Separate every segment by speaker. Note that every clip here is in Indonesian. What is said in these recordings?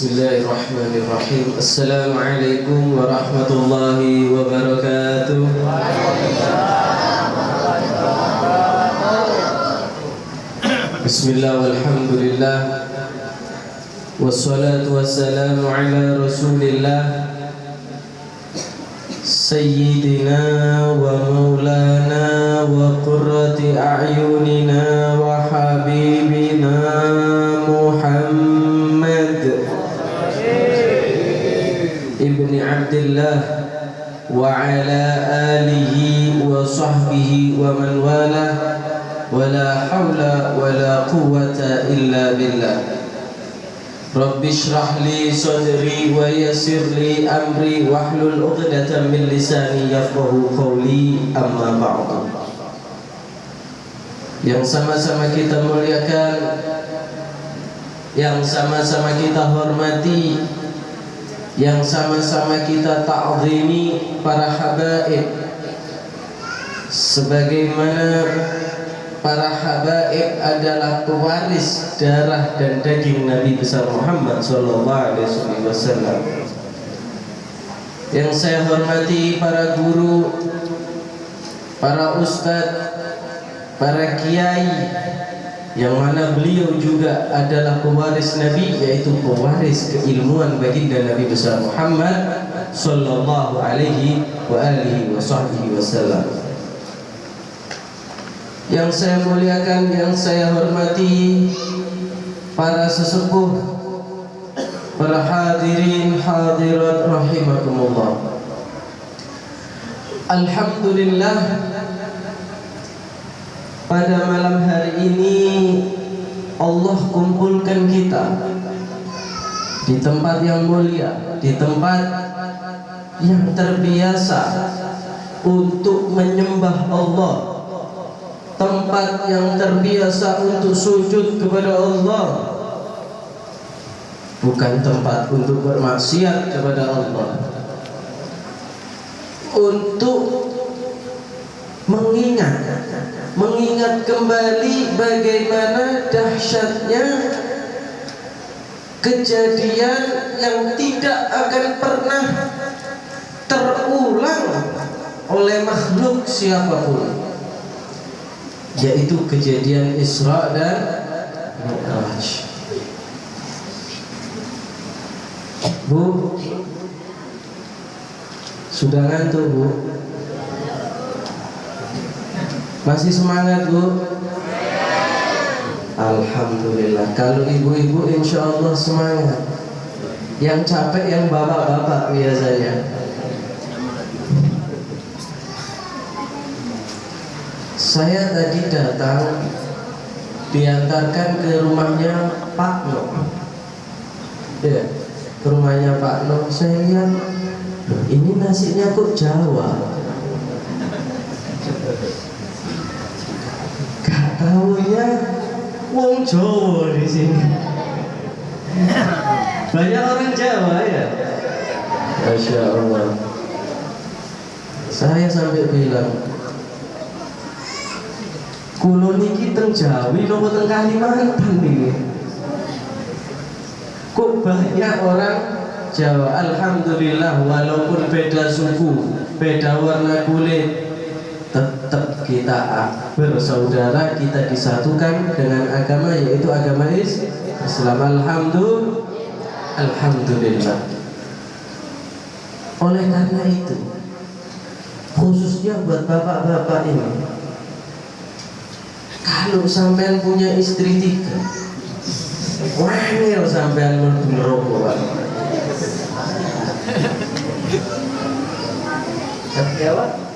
Speaker 1: بسم الله الرحمن الرحيم السلام عليكم ورحمة الله وبركاته بسم الله والحمد لله والصلاة والسلام على رسول الله سيدنا ومولانا وقرة أعيننا وحبيبنا ابن عبد الله وعلى آله وصحبه ومن والاه ولا حول ولا قوة إلا بالله. رب اشرح لي صدري ويسر لي أمري واحلل عقدة من لساني يفقه قولي أما بعد. Yang sama-sama kita muliakan yang sama-sama kita hormati yang sama-sama kita ta'zimi para habaib sebagaimana para habaib adalah pewaris darah dan daging Nabi besar Muhammad sallallahu alaihi wasallam. Yang saya hormati para guru, para ustadz, para kiai yang mana beliau juga adalah pewaris Nabi yaitu pewaris keilmuan baginda Nabi besar Muhammad sallallahu alaihi wa alihi wasallam yang saya muliakan, yang saya hormati para sesepuh, para hadirin hadirat rahimakumullah. Alhamdulillah pada malam hari ini Allah kumpulkan kita di tempat yang mulia, di tempat yang terbiasa untuk menyembah Allah. Tempat yang terbiasa untuk sujud kepada Allah. Bukan tempat untuk bermaksiat kepada Allah. Untuk mengingat mengingat kembali bagaimana dahsyatnya kejadian yang tidak akan pernah terulang oleh makhluk siapa pun yaitu kejadian Isra dan Mi'raj. Bu, sudah ngantuk bu? Masih semangat bu? Alhamdulillah. Kalau ibu-ibu insya Allah semangat. Yang capek yang bapak-bapak biasanya. Saya tadi datang diantarkan ke rumahnya Pak No. Ya, ke rumahnya Pak No. Saya lihat ini nasinya kok Jawa. Tahunya Wong Jawa di sini. Banyak orang Jawa ya. Masya Allah. Saya sampai bilang, Kulo niki teng Jawi nopo teng Kalimantan niki. Kok banyak orang Jawa Alhamdulillah walaupun beda suku, beda warna kulit tetap kita bersaudara, kita disatukan dengan agama yaitu agama Islam. Alhamdulillah. Alhamdulillah. Oleh karena itu, khususnya buat bapak-bapak ini, kalau sampean punya istri tiga wangil sampean mlebu neraka Jawa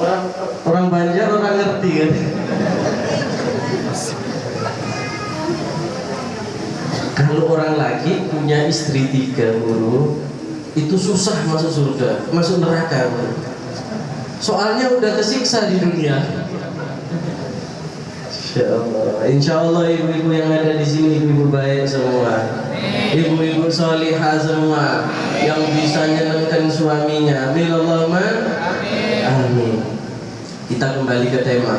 Speaker 1: orang orang Banjar orang ngerti kan kalau orang lagi punya istri tiga guru itu susah masuk surga masuk neraka soalnya udah kesiksa di dunia Insya Allah. Ibu-ibu yang ada di sini ibu-ibu baik semua. Ibu-ibu solihah semua yang bisa nyenangkan suaminya. Amin Amin. Kita kembali ke tema,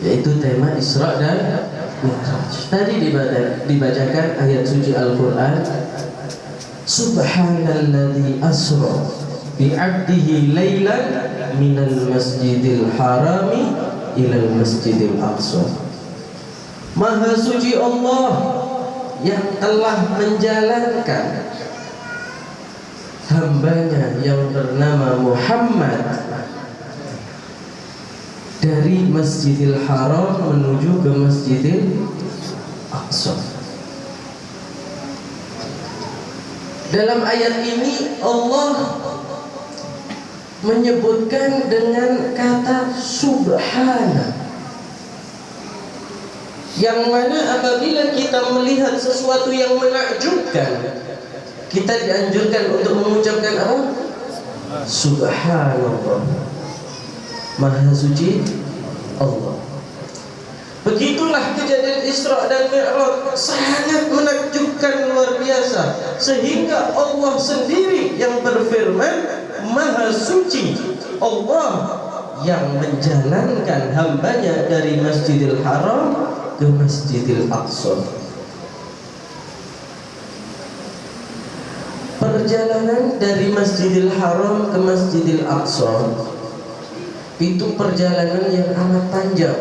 Speaker 1: yaitu tema Isra dan Mi'raj. Tadi dibacakan ayat suci Al-Quran Subhanalladzi asra bi'abdihi laylan minal masjidil harami ilal masjidil aqsa Maha suci Allah yang telah menjalankan hambanya yang bernama Muhammad dari Masjidil Haram menuju ke Masjidil Aqsa Dalam ayat ini Allah menyebutkan dengan kata subhana yang mana apabila kita melihat sesuatu yang menakjubkan kita dianjurkan untuk mengucapkan apa? Subhanallah Maha suci Allah. Begitulah kejadian Isra dan Mi'raj. Sangat menakjubkan luar biasa. Sehingga Allah sendiri yang berfirman Maha suci Allah yang menjalankan hambanya dari Masjidil Haram ke Masjidil Aqsa. Perjalanan dari Masjidil Haram ke Masjidil Aqsa itu perjalanan yang amat panjang.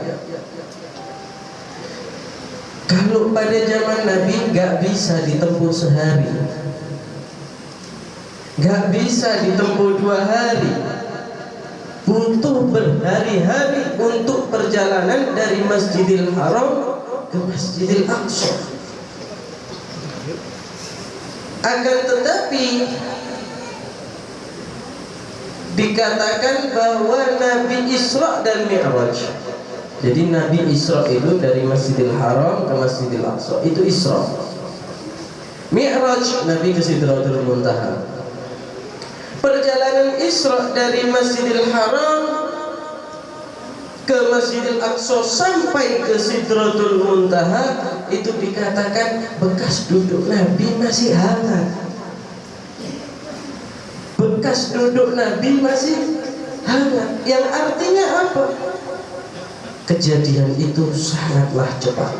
Speaker 1: Kalau pada zaman Nabi nggak bisa ditempuh sehari, nggak bisa ditempuh dua hari, butuh berhari-hari untuk perjalanan dari Masjidil Haram ke Masjidil Aqsa. Akan tetapi dikatakan bahwa Nabi Isra dan Mi'raj jadi Nabi Isra itu dari Masjidil Haram ke Masjidil Aqsa. Itu Isra. Mi'raj Nabi ke Sidratul Muntaha. Perjalanan Isra dari Masjidil Haram ke Masjidil Aqsa sampai ke Sidratul Muntaha itu dikatakan bekas duduk Nabi masih hangat. Bekas duduk Nabi masih hangat. Yang artinya apa? kejadian itu sangatlah cepat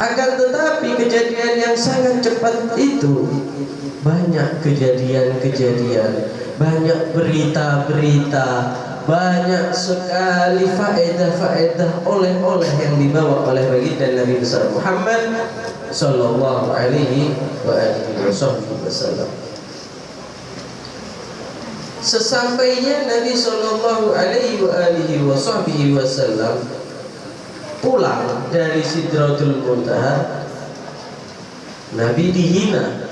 Speaker 1: akan tetapi kejadian yang sangat cepat itu banyak kejadian-kejadian banyak berita-berita banyak sekali faedah-faedah oleh-oleh yang dibawa oleh baginda Nabi besar Muhammad sallallahu alaihi wasallam Sesampainya Nabi Shallallahu Alaihi Wasallam pulang dari Sidratul Muntaha, Nabi dihina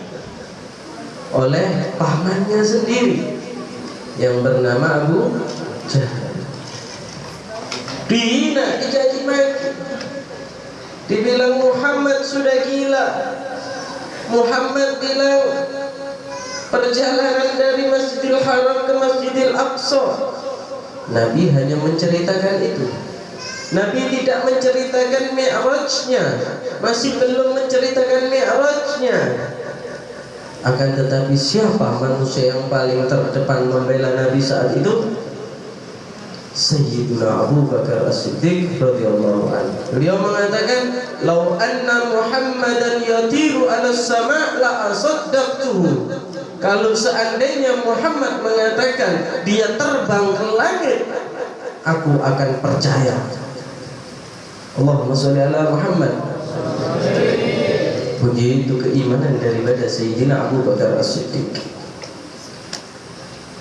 Speaker 1: oleh pamannya sendiri yang bernama Abu Jahal. Dihina, dicaci maki. Dibilang Muhammad sudah gila. Muhammad bilang perjalanan dari Masjidil Haram ke Masjidil Aqsa. Nabi hanya menceritakan itu. Nabi tidak menceritakan mi'rajnya. Masih belum menceritakan mi'rajnya. Akan tetapi siapa manusia yang paling terdepan membela Nabi saat itu? Sayyidina Abu Bakar As-Siddiq radhiyallahu anhu. Beliau mengatakan, "Lau anna Muhammadan yatiru 'ala sama' la asaddaqtuhu." Kalau seandainya Muhammad mengatakan dia terbang ke langit, aku akan percaya. Allahumma sholli ala Muhammad. Begitu keimanan daripada Sayyidina Abu Bakar As-Siddiq.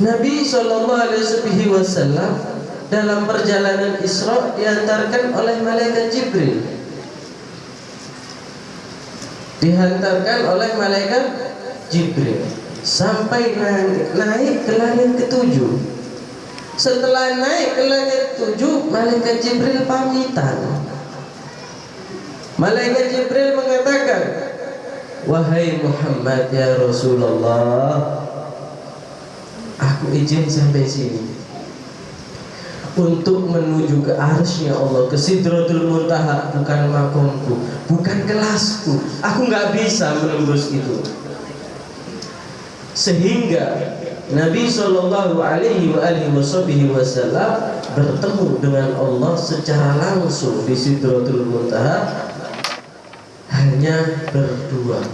Speaker 1: Nabi Shallallahu Alaihi Wasallam dalam perjalanan Isra diantarkan oleh malaikat Jibril. Dihantarkan oleh malaikat Jibril sampai naik, naik ke langit ketujuh. Setelah naik ke langit ketujuh, malaikat Jibril pamitan. Malaikat Jibril mengatakan, Wahai Muhammad ya Rasulullah, aku izin sampai sini untuk menuju ke arsnya Allah ke Sidratul Muntaha bukan makomku bukan kelasku aku nggak bisa menembus itu sehingga Nabi Shallallahu Alaihi Wasallam bertemu dengan Allah secara langsung di Sidratul Muntaha hanya berdua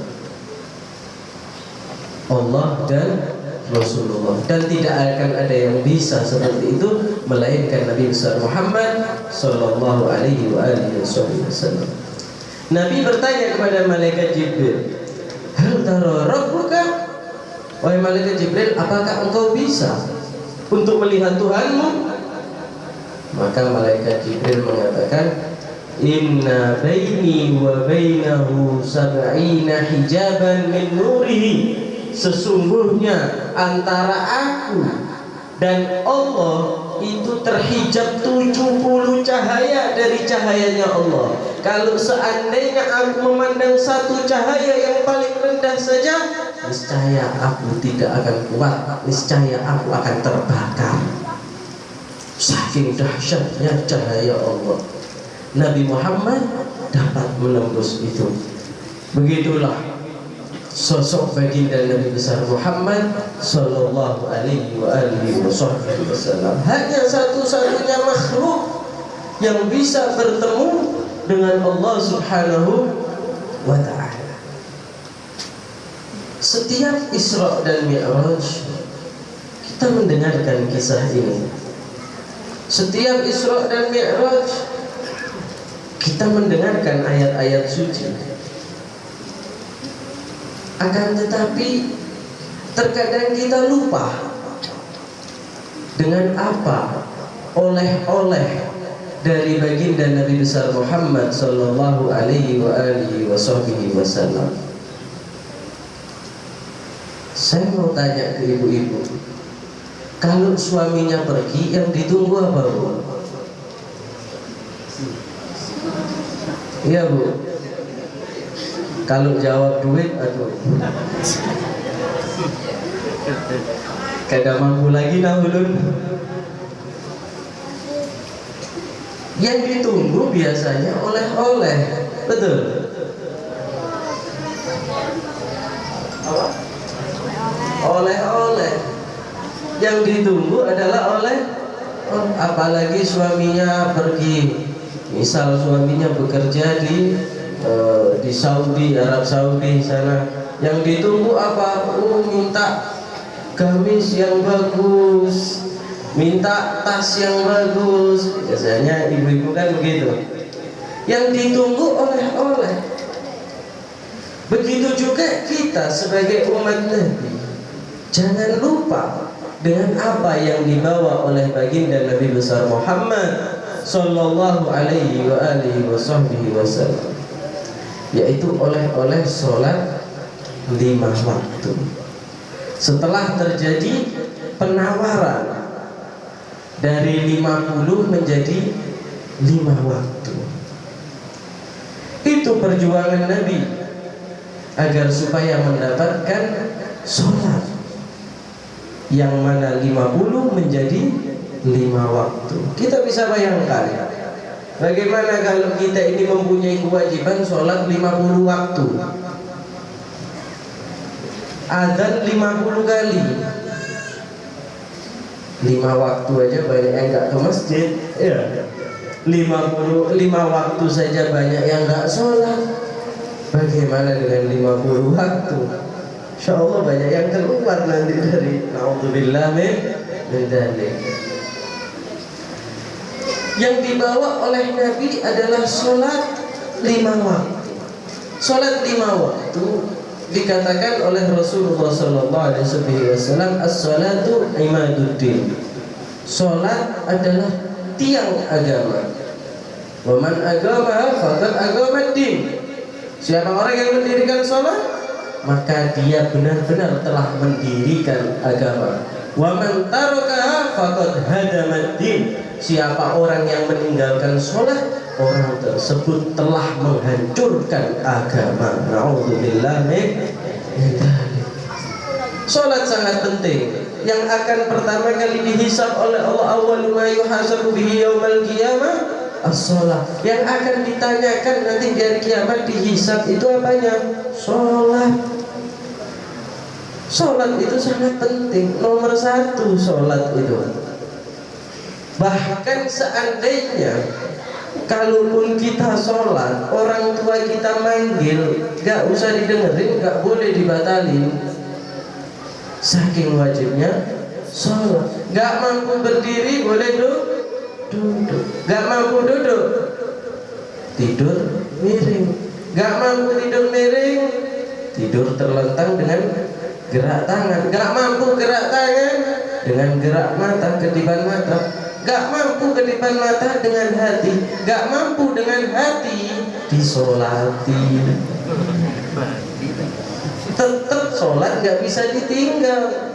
Speaker 1: Allah dan Rasulullah dan tidak akan ada yang bisa seperti itu melainkan Nabi besar Muhammad Sallallahu Alaihi Wasallam. Nabi bertanya kepada malaikat Jibril, Hal tara rabbuka? Wahai malaikat Jibril, apakah engkau bisa untuk melihat Tuhanmu? Maka malaikat Jibril mengatakan, Inna baini wa bainahu sab'ina hijaban min nurihi Sesungguhnya antara aku dan Allah itu terhijab 70 cahaya dari cahayanya Allah kalau seandainya aku memandang satu cahaya yang paling rendah saja niscaya aku tidak akan kuat niscaya aku akan terbakar. Saking dahsyatnya cahaya Allah. Nabi Muhammad dapat menembus itu. Begitulah sosok baginda Nabi besar Muhammad sallallahu alaihi wasallam hanya satu-satunya makhluk yang bisa bertemu dengan Allah Subhanahu wa taala setiap Isra dan Mi'raj kita mendengarkan kisah ini setiap Isra dan Mi'raj kita mendengarkan ayat-ayat suci akan tetapi terkadang kita lupa dengan apa oleh-oleh dari baginda Nabi besar Muhammad sallallahu alaihi wa alihi wasallam. Saya mau tanya ke ibu-ibu, kalau suaminya pergi yang ditunggu apa bu? Iya bu. Kalau jawab duit, aduh. Kada mampu lagi nah ulun. Yang ditunggu biasanya oleh-oleh, betul. Oleh-oleh. Yang ditunggu adalah oleh apalagi suaminya pergi. Misal suaminya bekerja di Eh, di Saudi Arab Saudi sana. Yang ditunggu apa? Oh, minta gamis yang bagus. Minta tas yang bagus. Biasanya ibu-ibu kan begitu. Yang ditunggu oleh-oleh. Begitu juga kita sebagai umat Nabi jangan lupa dengan apa yang dibawa oleh baginda Nabi besar Muhammad sallallahu alaihi wa alihi wasallam yaitu oleh-oleh sholat lima waktu. Setelah terjadi penawaran dari 50 menjadi lima waktu. Itu perjuangan Nabi agar supaya mendapatkan sholat yang mana 50 menjadi lima waktu. Kita bisa bayangkan Bagaimana kalau kita ini mempunyai kewajiban sholat 50 waktu? Azan 50 kali. Lima waktu aja banyak yang gak ke masjid. Ya. 50, 5 waktu saja banyak yang gak sholat. Bagaimana dengan 50 waktu Insya Allah banyak yang keluar nanti dari Na'udzubillah min yang dibawa oleh Nabi adalah sholat lima waktu. Sholat lima waktu dikatakan oleh Rasulullah Sallallahu Alaihi Wasallam as-salatu imaduddin. Sholat adalah tiang agama. Waman agama fakat agama din. Siapa orang yang mendirikan sholat maka dia benar-benar telah mendirikan agama. Waman siapa orang yang meninggalkan sholat orang tersebut telah menghancurkan agama. Naudzubillah Sholat sangat penting. Yang akan pertama kali dihisap oleh Allah awal ma yuhasabu bihi qiyamah as-sholat. Yang akan ditanyakan nanti di hari kiamat dihisap itu apanya? Sholat. Sholat itu sangat penting. Nomor satu sholat itu. Bahkan seandainya kalaupun kita sholat orang tua kita manggil gak usah didengerin gak boleh dibatalin saking wajibnya sholat. Gak mampu berdiri boleh duduk duduk mampu duduk. Tidur miring. Gak mampu tidur miring. Tidur terlentang dengan gerak tangan. Gak mampu gerak tangan dengan gerak mata kedipan mata. Gak mampu kedipan mata dengan hati. Gak mampu dengan hati disolati. Tetap sholat gak bisa ditinggal.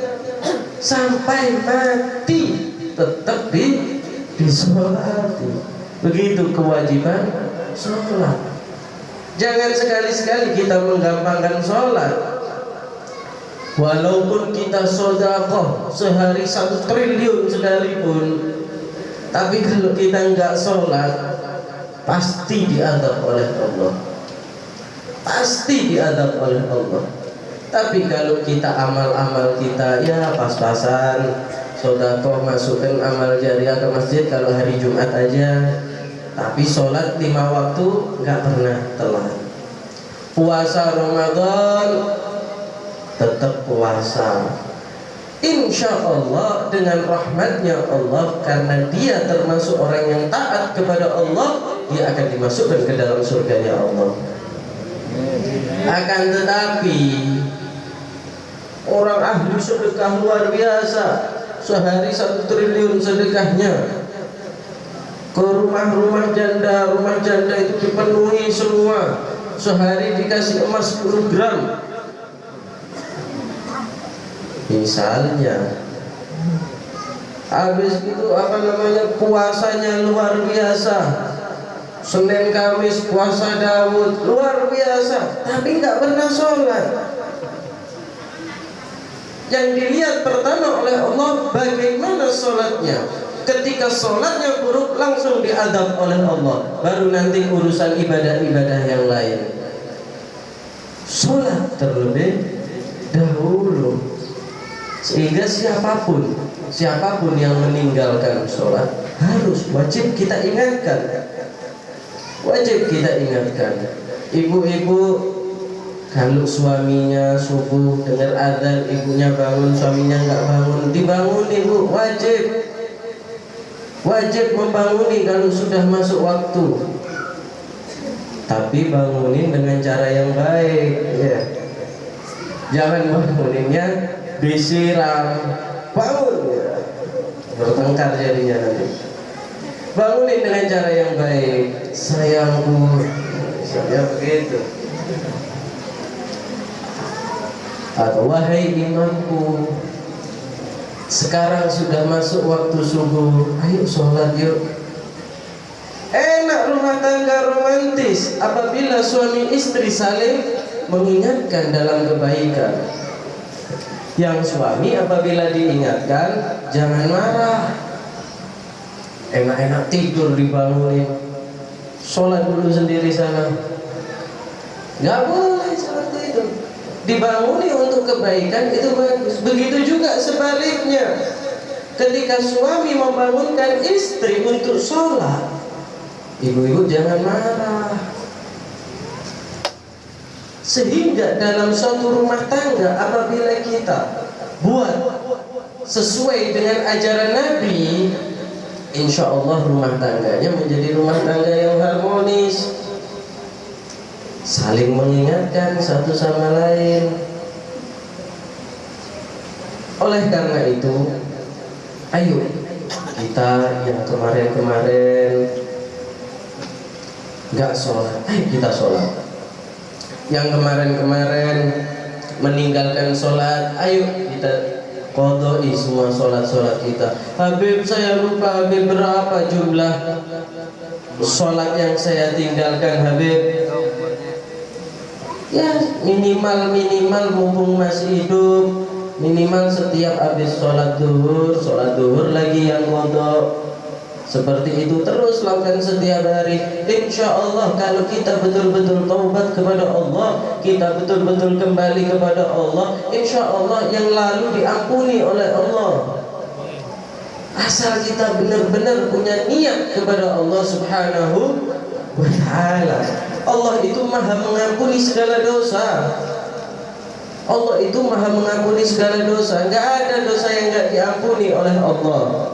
Speaker 1: Sampai mati tetap di disolati begitu kewajiban sholat. Jangan sekali-sekali kita menggampangkan sholat. Walaupun kita sodakoh sehari satu triliun sekalipun tapi kalau kita nggak sholat pasti diadab oleh Allah. Pasti diadab oleh Allah. Tapi kalau kita amal-amal kita ya pas-pasan sodako masukkan amal jariah ke masjid kalau hari Jumat aja. Tapi sholat lima waktu nggak pernah telat. Puasa Ramadan tetap puasa. Insya Allah dengan rahmatnya Allah karena dia termasuk orang yang taat kepada Allah dia akan dimasukkan ke dalam surganya Allah. Akan tetapi orang ahli sedekah luar biasa sehari satu triliun sedekahnya. Ke rumah-rumah janda rumah janda itu dipenuhi semua. Sehari dikasih emas 10 gram. Misalnya habis itu apa namanya puasanya luar biasa. Senin Kamis puasa Daud luar biasa. Tapi nggak pernah sholat yang dilihat pertama oleh Allah bagaimana sholatnya? Ketika sholatnya buruk langsung diadab oleh Allah. Baru nanti urusan ibadah-ibadah yang lain. Sholat terlebih dahulu. Sehingga siapa pun siapa pun yang meninggalkan sholat harus wajib kita ingatkan. Wajib kita ingatkan. Ibu-ibu kalau suaminya subuh dengar adzan ibunya bangun suaminya nggak bangun. Dibangun ibu. Wajib. Wajib membanguni kalau sudah masuk waktu. Tapi bangunin dengan cara yang baik ya. Jangan banguninnya disiram. Bangun ya. bertengkar jadinya nanti. Bangunin dengan cara yang baik. Sayangku saya begitu wahai imamku sekarang sudah masuk waktu subuh. Ayo sholat yuk. Enak rumah tangga romantis apabila suami istri saling mengingatkan dalam kebaikan. Yang suami apabila diingatkan jangan marah. Enak-enak tidur dibangunin. Sholat dulu sendiri sana. Nggak boleh itu dibanguni untuk kebaikan itu bagus. Begitu juga sebaliknya. Ketika suami membangunkan istri untuk sholat ibu-ibu jangan marah. Sehingga dalam suatu rumah tangga apabila kita buat sesuai dengan ajaran Nabi insya Allah rumah tangganya menjadi rumah tangga yang harmonis saling mengingatkan satu sama lain. Oleh karena itu ayo kita yang kemarin-kemarin nggak sholat. Ayo kita sholat. Yang kemarin-kemarin meninggalkan sholat ayo kita kodoi semua sholat-sholat kita. Habib saya lupa Habib berapa jumlah sholat yang saya tinggalkan Habib ya minimal minimal mumpung masih hidup minimal setiap habis sholat duhur sholat duhur lagi yang kodok seperti itu terus lakukan setiap hari. Insya Allah kalau kita betul-betul taubat kepada Allah Kita betul-betul kembali kepada Allah Insya Allah yang lalu diampuni oleh Allah. Asal kita benar-benar punya niat kepada Allah subhanahu wa ta'ala Allah itu maha mengampuni segala dosa. Allah itu maha mengampuni segala dosa. Enggak ada dosa yang enggak diampuni oleh Allah.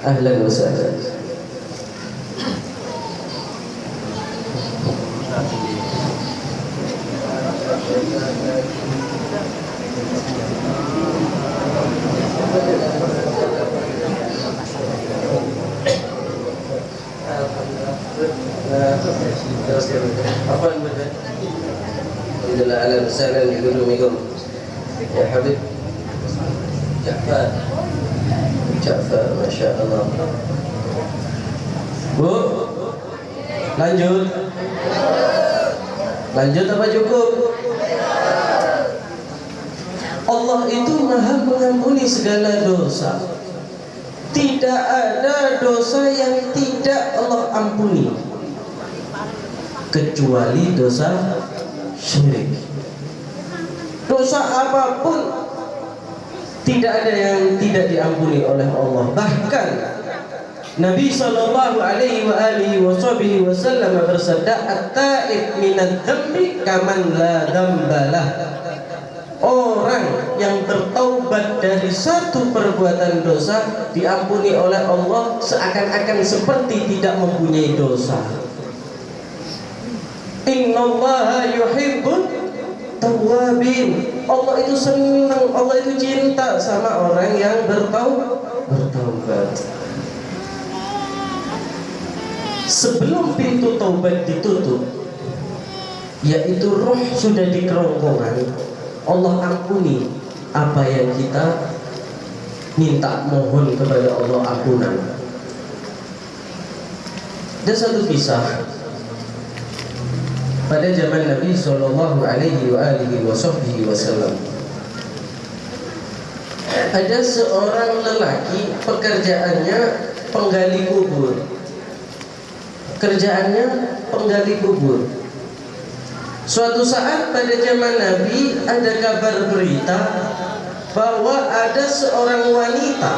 Speaker 1: Ahlan wa sahlan. Apa Ya Bu. Lanjut. Lanjut apa cukup? Allah itu maha mengampuni segala dosa. Tidak ada dosa yang tidak Allah ampuni Kecuali dosa syirik. Dosa apa pun tidak ada yang tidak diampuni oleh Allah. Bahkan Nabi sallallahu alaihi wa alihi wasallam bersabda at-taib minadz dzambi kaman la Orang yang bertaubat dari satu perbuatan dosa diampuni oleh Allah seakan-akan seperti tidak mempunyai dosa. Innallaha yuhibbut tawabin Allah itu senang Allah itu cinta sama orang yang bertau bertaubat. Sebelum pintu taubat ditutup yaitu roh sudah di kerongkongan Allah ampuni apa yang kita minta mohon kepada Allah ampunan. Ada satu kisah pada zaman Nabi Shallallahu Alaihi Wasallam. Ada seorang lelaki pekerjaannya penggali kubur. Kerjaannya penggali kubur. Suatu saat pada zaman Nabi ada kabar berita bahwa ada seorang wanita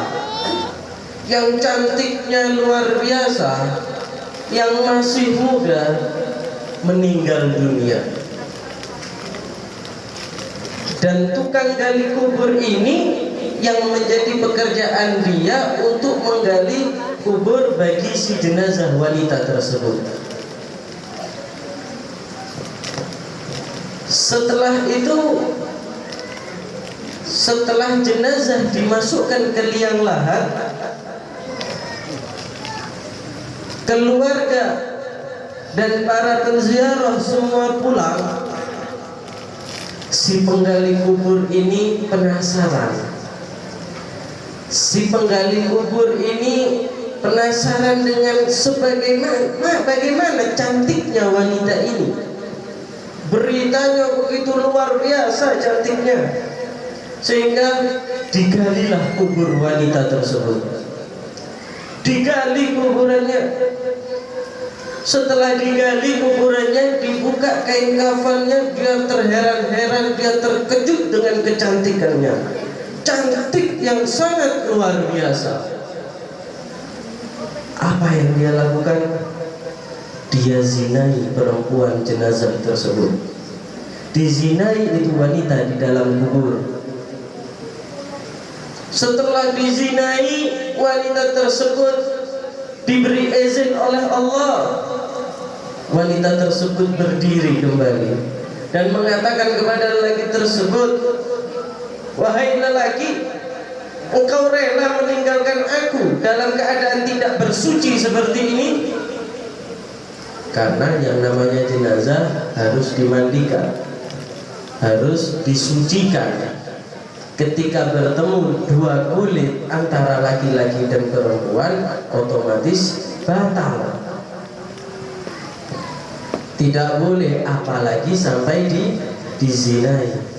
Speaker 1: yang cantiknya luar biasa, yang masih muda, meninggal dunia. Dan tukang gali kubur ini yang menjadi pekerjaan dia untuk menggali kubur bagi si jenazah wanita tersebut. Setelah itu setelah jenazah dimasukkan ke liang lahat keluarga dan para penziarah semua pulang si penggali kubur ini penasaran. Si penggali kubur ini penasaran dengan sebagaimana bagaimana cantiknya wanita ini. Beritanya begitu luar biasa cantiknya. Sehingga digalilah kubur wanita tersebut. Digali kuburannya setelah digali kuburannya, dibuka kain kafannya, dia terheran-heran, dia terkejut dengan kecantikannya. Cantik yang sangat luar biasa. Apa yang dia lakukan? Dia zinai perempuan jenazah tersebut. Dizinai itu wanita di dalam kubur. Setelah dizinai wanita tersebut diberi izin oleh Allah. Wanita tersebut berdiri kembali dan mengatakan kepada lelaki tersebut wahai lelaki engkau rela meninggalkan aku dalam keadaan tidak bersuci seperti ini? Karena yang namanya jenazah harus dimandikan harus disucikan ketika bertemu dua kulit antara laki-laki dan perempuan otomatis batal tidak boleh apalagi sampai di dizinai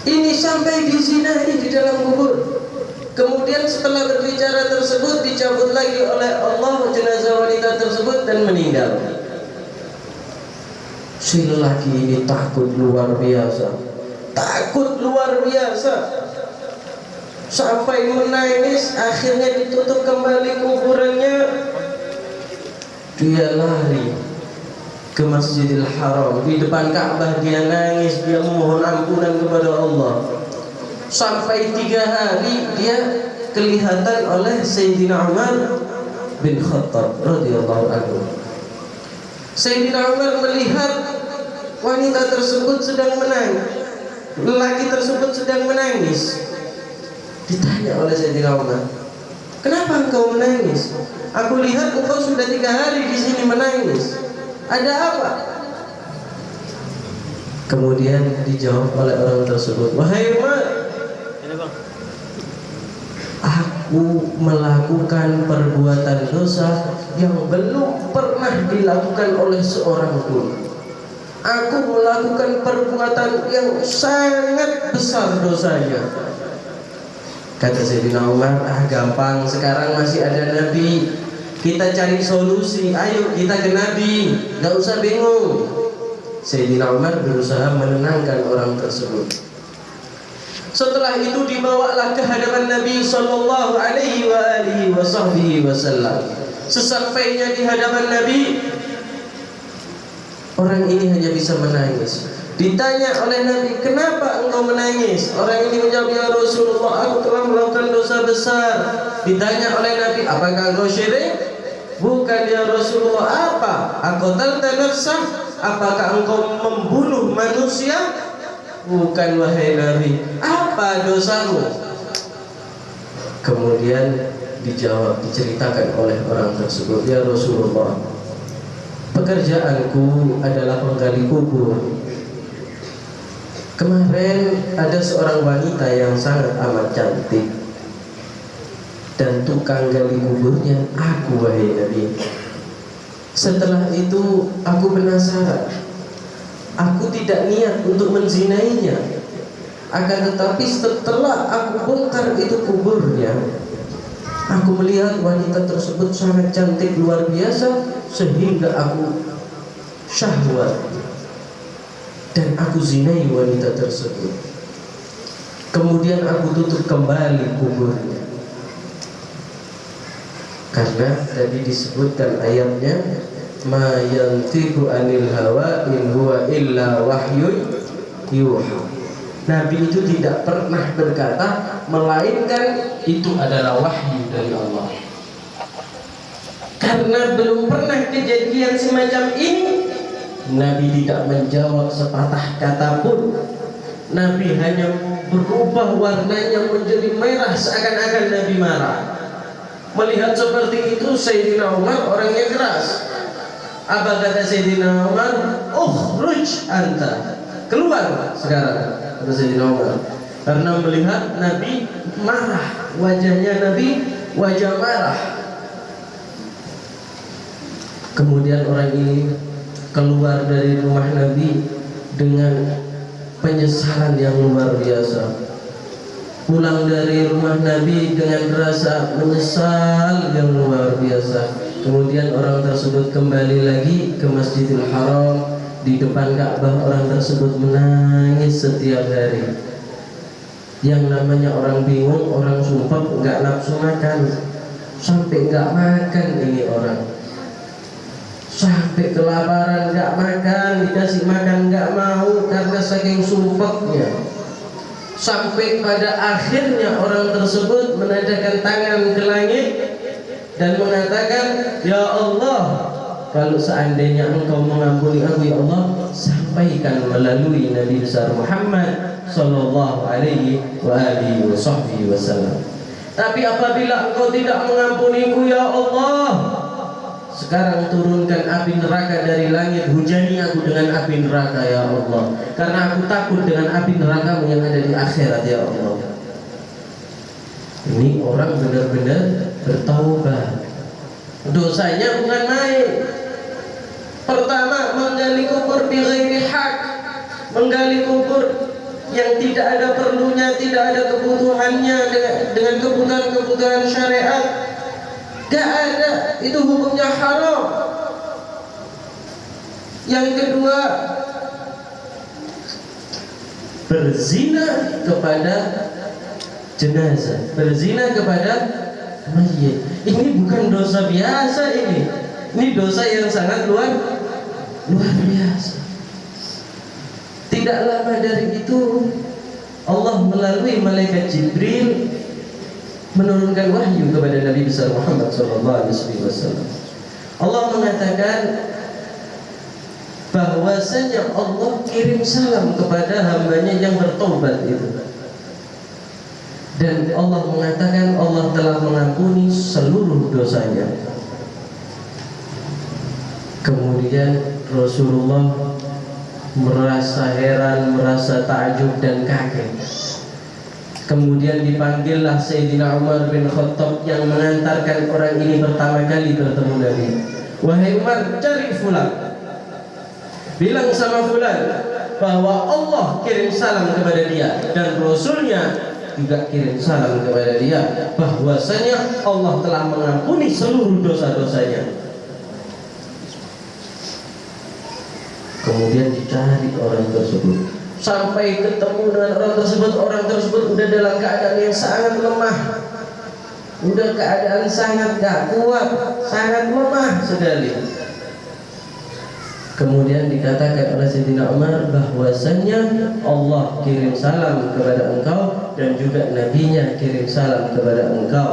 Speaker 1: Ini sampai dizinai di dalam kubur. Kemudian setelah berbicara tersebut dicabut lagi oleh Allah jenazah wanita tersebut dan meninggal. Si lelaki ini takut luar biasa. Takut luar biasa. Sampai menangis akhirnya ditutup kembali kuburannya. Dia lari ke Masjidil Haram di depan Ka'bah dia nangis dia memohon ampunan kepada Allah sampai tiga hari dia kelihatan oleh Sayyidina Umar bin Khattab radhiyallahu anhu. Sayyidina Umar melihat wanita tersebut sedang menangis, lelaki tersebut sedang menangis. Ditanya oleh Sayyidina Umar, "Kenapa engkau menangis? Aku lihat engkau sudah tiga hari di sini menangis. Ada apa?" Kemudian dijawab oleh orang tersebut, "Wahai Umar, Aku melakukan perbuatan dosa yang belum pernah dilakukan oleh seorang pun. Aku melakukan perbuatan yang sangat besar dosanya. Kata Sayyidina Umar, ah gampang, sekarang masih ada Nabi. Kita cari solusi, ayo kita ke Nabi, gak usah bingung. Sayyidina Umar berusaha menenangkan orang tersebut. Setelah itu dibawalah ke hadapan Nabi sallallahu alaihi wasallam. Sesampainya di hadapan Nabi, orang ini hanya bisa menangis. Ditanya oleh Nabi, "Kenapa engkau menangis?" Orang ini menjawab, "Ya Rasulullah, aku telah melakukan dosa besar." Ditanya oleh Nabi, "Apakah engkau syirik?" Bukan ya Rasulullah, apa? Aku nafsah? Apakah engkau membunuh manusia? Bukan wahai Nabi Apa dosamu Kemudian dijawab Diceritakan oleh orang tersebut Ya Rasulullah Pekerjaanku adalah penggali kubur. Kemarin ada seorang wanita yang sangat amat cantik. Dan tukang gali kuburnya Aku wahai Nabi. Setelah itu aku penasaran. Aku tidak niat untuk menzinainya. Akan tetapi setelah aku bongkar itu kuburnya Aku melihat wanita tersebut sangat cantik luar biasa Sehingga aku syahwat. Dan aku zinai wanita tersebut. Kemudian aku tutup kembali kuburnya. Karena tadi disebutkan ayatnya ma yantiqu anil hawa in huwa illa wahyun yuha Nabi itu tidak pernah berkata melainkan itu adalah wahyu dari Allah. Karena belum pernah kejadian semacam ini Nabi tidak menjawab sepatah kata pun. Nabi hanya berubah warnanya menjadi merah seakan-akan Nabi marah. Melihat seperti itu Sayyidina Umar orangnya keras. Apa kata Sayyidina Umar? Ukhruj anta. Keluar sekarang kata Sayyidina Umar. Karena melihat Nabi marah, wajahnya Nabi wajah marah. Kemudian orang ini keluar dari rumah Nabi dengan penyesalan yang luar biasa. Pulang dari rumah Nabi dengan rasa menyesal yang luar biasa Kemudian orang tersebut kembali lagi ke Masjidil Haram Di depan Ka'bah orang tersebut menangis setiap hari. Yang namanya orang bingung, orang sumpah nggak nafsu makan. Sampai nggak makan ini orang. Sampai kelaparan nggak makan, dikasih makan nggak mau Karena saking sumpahnya. Sampai pada akhirnya orang tersebut menadakan tangan ke langit dan mengatakan ya Allah kalau seandainya engkau mengampuni aku ya Allah sampaikan melalui Nabi besar Muhammad sallallahu alaihi wa alihi wasallam tapi apabila engkau tidak mengampuniku ya Allah sekarang turunkan api neraka dari langit hujani aku dengan api neraka ya Allah. Karena aku takut dengan api neraka yang ada di akhirat ya Allah. Ini orang benar-benar bertaubat. Dosanya bukan main pertama menggali kubur bi ghairi hak menggali kubur yang tidak ada perlunya, tidak ada kebutuhannya dengan kebutuhan-kebutuhan syariat. Gak ada, itu hukumnya haram. Yang kedua, berzina kepada jenazah, berzina kepada mayit. Ini bukan dosa biasa ini. Ini dosa yang sangat luar luar biasa. Tidak lama dari itu Allah melalui malaikat Jibril menurunkan wahyu kepada Nabi besar Muhammad SAW. Allah mengatakan bahwasanya Allah kirim salam kepada hambanya yang bertobat itu dan Allah mengatakan Allah telah mengampuni seluruh dosanya kemudian Rasulullah merasa heran, merasa takjub dan kaget. Kemudian dipanggillah Sayyidina Umar bin Khattab yang mengantarkan orang ini pertama kali bertemu Nabi. Wahai Umar, cari fulan. Bilang sama fulan bahwa Allah kirim salam kepada dia dan Rasulnya juga kirim salam kepada dia bahwasanya Allah telah mengampuni seluruh dosa-dosanya kemudian dicari orang tersebut. Sampai ketemu dengan orang tersebut orang tersebut udah dalam keadaan yang sangat lemah. Udah keadaan sangat gak kuat sangat lemah sekali. Kemudian dikatakan oleh Sayyidina Umar bahwasanya Allah kirim salam kepada engkau dan juga nabinya kirim salam kepada engkau.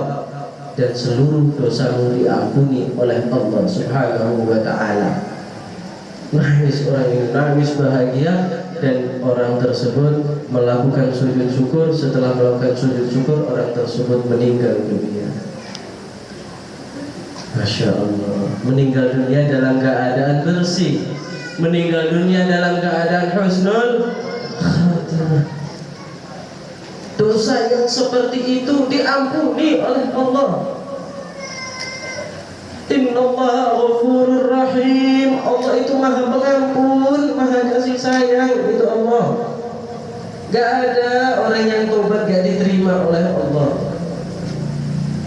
Speaker 1: Dan seluruh dosamu diampuni oleh Allah Subhanahu wa taala nangis orang ini nangis bahagia dan orang tersebut melakukan sujud syukur. Setelah melakukan sujud syukur orang tersebut meninggal dunia. Masya Allah. Meninggal dunia dalam keadaan bersih. Meninggal dunia dalam keadaan husnul dosa yang seperti itu diampuni oleh Allah Innallaha ghafurur rahim. Allah itu Maha Pengampun, Maha Kasih Sayang. Itu Allah. Gak ada orang yang tobat gak diterima oleh Allah.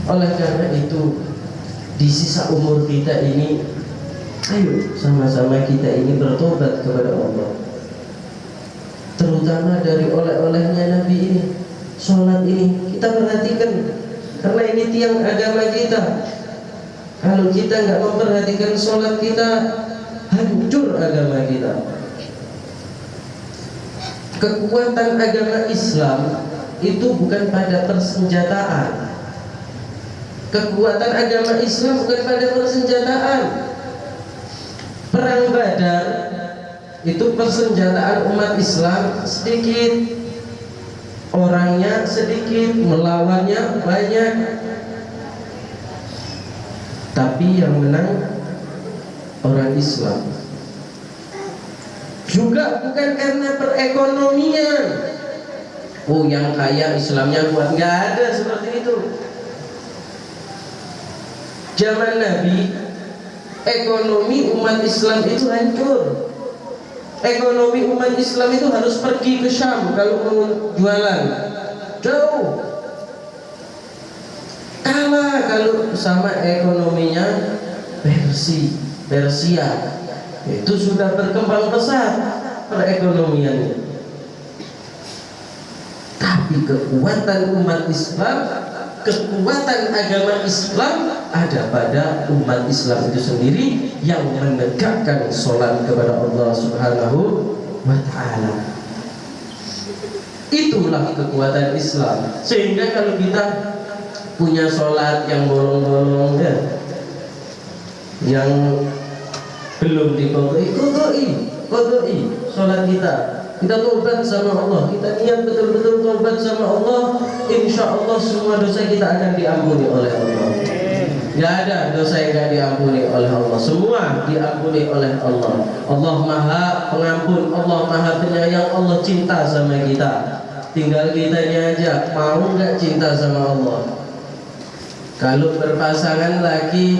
Speaker 1: Oleh karena itu, di sisa umur kita ini, ayo sama-sama kita ini bertobat kepada Allah. Terutama dari oleh-olehnya Nabi ini, sholat ini kita perhatikan karena ini tiang agama kita kalau kita nggak memperhatikan sholat kita Hancur agama kita. Kekuatan agama Islam Itu bukan pada persenjataan. Kekuatan agama Islam bukan pada persenjataan. Perang badar Itu persenjataan umat Islam sedikit. Orangnya sedikit Melawannya banyak tapi yang menang orang Islam. Juga bukan karena perekonomian. Oh yang kaya Islamnya kuat. Nggak ada seperti itu. Zaman Nabi ekonomi umat Islam itu hancur. Ekonomi umat Islam itu harus pergi ke Syam kalau mau jualan. Jauh kalau sama ekonominya Persi, Persia itu sudah berkembang pesat perekonomiannya tapi kekuatan umat Islam kekuatan agama Islam ada pada umat Islam itu sendiri yang menegakkan sholat kepada Allah Subhanahu wa Ta'ala. Itulah kekuatan Islam. Sehingga kalau kita punya sholat yang bolong-bolong ya yang belum dikodoi kodoi kodoi sholat kita. Kita tobat sama Allah kita niat betul-betul tobat sama Allah insya Allah semua dosa kita akan diampuni oleh Allah. Gak ada dosa yang gak diampuni oleh Allah. Semua diampuni oleh Allah. Allah maha pengampun Allah maha penyayang Allah cinta sama kita. Tinggal kitanya aja Mau gak cinta sama Allah kalau berpasangan lagi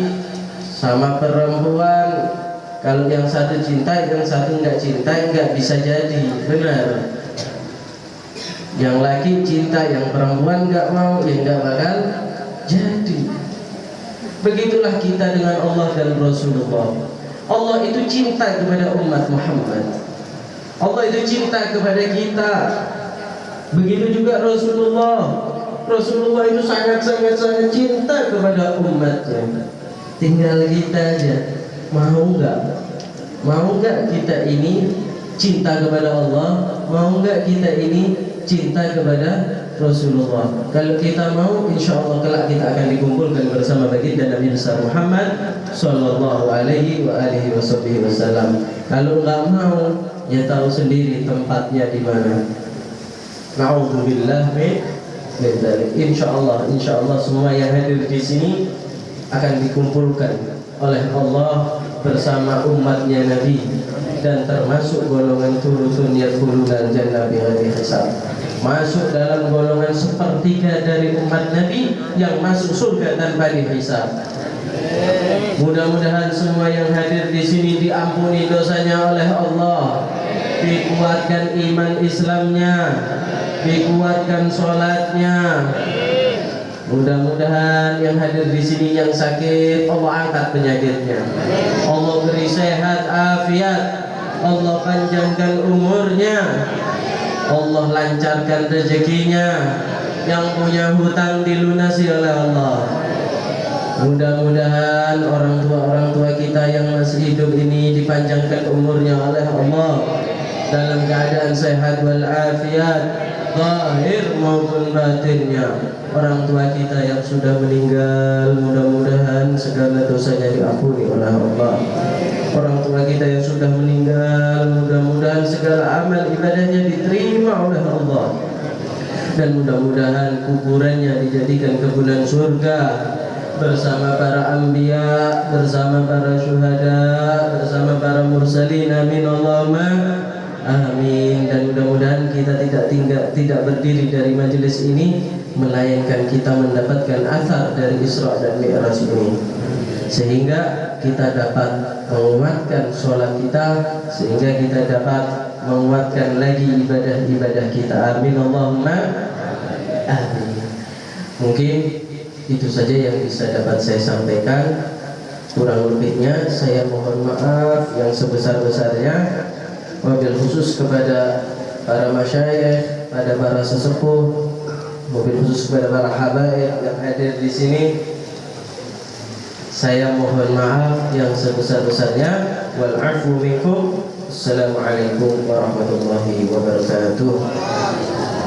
Speaker 1: sama perempuan kalau yang satu cinta yang satu nggak cinta nggak bisa jadi. Benar. Yang laki cinta yang perempuan nggak mau ya nggak bakal jadi. Begitulah kita dengan Allah dan Rasulullah. Allah itu cinta kepada umat Muhammad. Allah itu cinta kepada kita. Begitu juga Rasulullah Rasulullah itu sangat-sangat sangat cinta kepada umatnya. Tinggal kita aja mau nggak? Mau nggak kita ini cinta kepada Allah? Mau nggak kita ini cinta kepada Rasulullah? Kalau kita mau, insya Allah kelak kita akan dikumpulkan bersama baginda Nabi besar Muhammad Sallallahu Alaihi wa alihi Wasallam. Kalau nggak mau, ya tahu sendiri tempatnya di mana. Nauzubillah min Insya Allah, insya Allah semua yang hadir di sini akan dikumpulkan oleh Allah bersama umatnya Nabi dan termasuk golongan turutun yadkhulunal jannah bighairi hisab. Masuk dalam golongan sepertiga dari umat Nabi yang masuk surga tanpa dihisab. Mudah-mudahan semua yang hadir di sini diampuni dosanya oleh Allah, dikuatkan iman Islamnya, dikuatkan sholatnya. Mudah-mudahan yang hadir di sini yang sakit Allah angkat penyakitnya. Allah beri sehat afiat. Allah panjangkan umurnya. Allah lancarkan rezekinya. Yang punya hutang dilunasi oleh Allah. Mudah-mudahan orang tua orang tua kita yang masih hidup ini dipanjangkan umurnya oleh Allah. Dalam keadaan sehat walafiat zahir maupun batinnya. Orang tua kita yang sudah meninggal mudah-mudahan segala dosanya diampuni oleh Allah. Orang tua kita yang sudah meninggal mudah-mudahan segala amal ibadahnya diterima oleh Allah. Dan mudah-mudahan kuburannya dijadikan kebunan surga. Bersama para anbiya, bersama para syuhada, bersama para mursalin. Amin Allahumma Amin. Dan mudah-mudahan kita tidak tinggal tidak berdiri dari majelis ini melainkan kita mendapatkan asar dari Isra dan Mi'raj ini. Sehingga kita dapat menguatkan sholat kita sehingga kita dapat menguatkan lagi ibadah-ibadah kita. Amin Allahumma. Amin. Mungkin itu saja yang bisa dapat saya sampaikan. Kurang lebihnya saya mohon maaf yang sebesar-besarnya mobil khusus kepada para masyayikh, pada para sesepuh, mobil khusus kepada para habaib yang hadir di sini. Saya mohon maaf yang sebesar-besarnya. Wal minkum. Assalamualaikum warahmatullahi wabarakatuh.